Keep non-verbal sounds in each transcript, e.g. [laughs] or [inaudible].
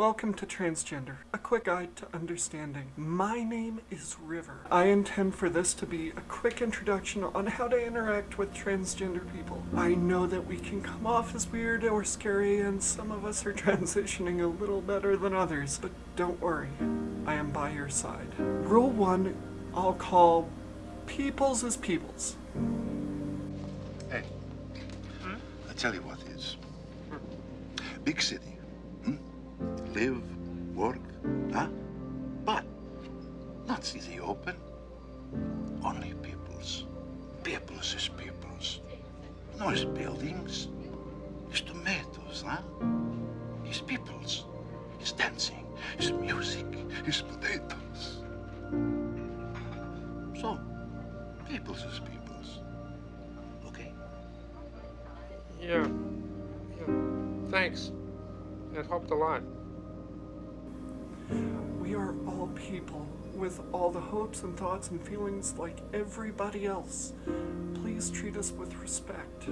Welcome to Transgender, a quick guide to understanding. My name is River. I intend for this to be a quick introduction on how to interact with transgender people. I know that we can come off as weird or scary and some of us are [laughs] transitioning a little better than others, but don't worry, I am by your side. Rule 1, I'll call peoples as peoples. Hey, hmm? I tell you what is. Big city. Live, work, huh? But not the open. Only peoples. Peoples is peoples. No is buildings. It's tomatoes, huh? It's peoples. It's dancing. It's music. It's potatoes. So, peoples is peoples. Okay? Yeah. Yeah. Thanks. It helped a lot. Are all people with all the hopes and thoughts and feelings like everybody else. Please treat us with respect.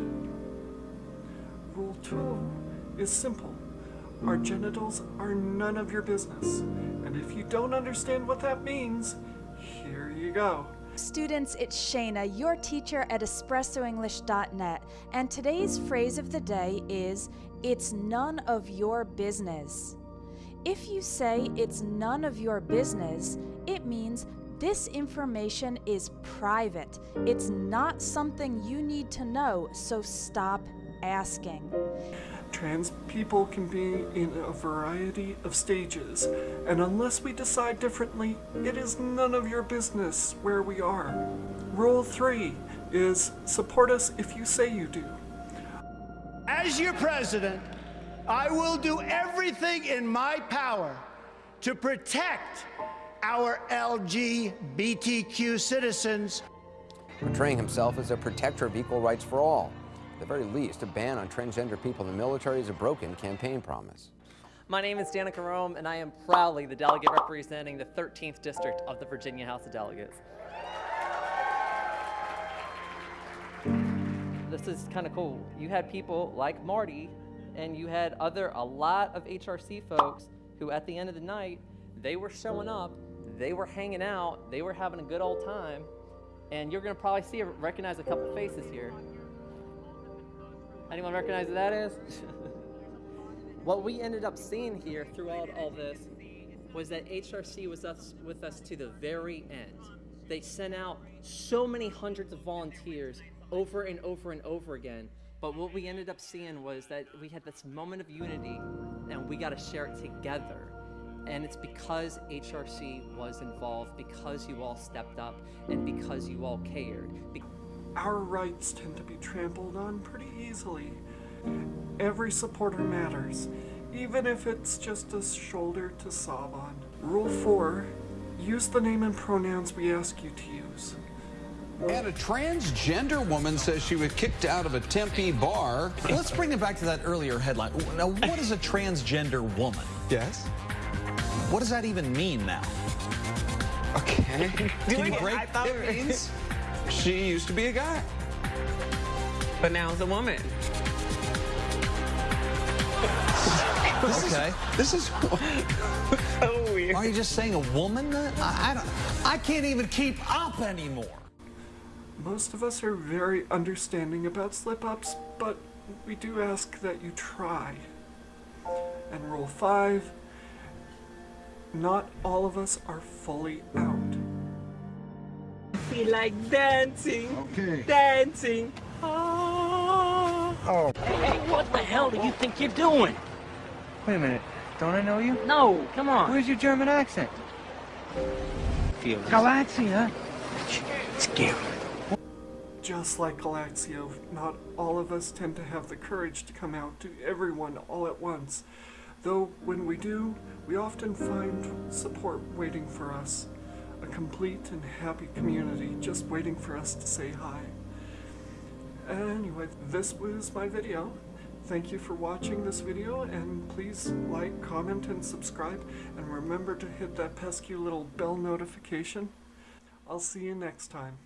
Rule 2 is simple. Our genitals are none of your business. And if you don't understand what that means, here you go. Students, it's Shayna, your teacher at EspressoEnglish.net, and today's phrase of the day is, it's none of your business. If you say it's none of your business, it means this information is private. It's not something you need to know, so stop asking. Trans people can be in a variety of stages, and unless we decide differently, it is none of your business where we are. Rule 3 is support us if you say you do. As your president, I will do everything in my power to protect our LGBTQ citizens. Portraying himself as a protector of equal rights for all. At the very least, a ban on transgender people in the military is a broken campaign promise. My name is Danica Roem, and I am proudly the delegate representing the 13th District of the Virginia House of Delegates. This is kind of cool. You had people like Marty, and you had other, a lot of HRC folks who at the end of the night, they were showing up, they were hanging out, they were having a good old time, and you're gonna probably see, recognize a couple faces here. Anyone recognize who that is? [laughs] what we ended up seeing here throughout all this was that HRC was us, with us to the very end. They sent out so many hundreds of volunteers over and over and over again. But what we ended up seeing was that we had this moment of unity and we got to share it together. And it's because HRC was involved, because you all stepped up, and because you all cared. Be Our rights tend to be trampled on pretty easily. Every supporter matters, even if it's just a shoulder to sob on. Rule 4 Use the name and pronouns we ask you to use. And a transgender woman says she was kicked out of a Tempe bar. Let's bring it back to that earlier headline. Now, what is a transgender woman? Yes. What does that even mean now? Okay. [laughs] Can you break? I thought it means she used to be a guy. But now it's a woman. This okay. Is, this is [laughs] oh, so weird. Are you just saying a woman? I, I don't. I can't even keep up anymore. Most of us are very understanding about slip-ups, but we do ask that you try. And rule 5, not all of us are fully out. I feel like dancing, Okay. dancing. Ah. Oh. Hey, hey, what the hell do you think you're doing? Wait a minute, don't I know you? No, come on. Where's your German accent? Feel Galaxia. Scary. Just like Galaxio, not all of us tend to have the courage to come out to everyone all at once. Though when we do, we often find support waiting for us. A complete and happy community just waiting for us to say hi. Anyway, this was my video. Thank you for watching this video and please like, comment, and subscribe and remember to hit that pesky little bell notification. I'll see you next time.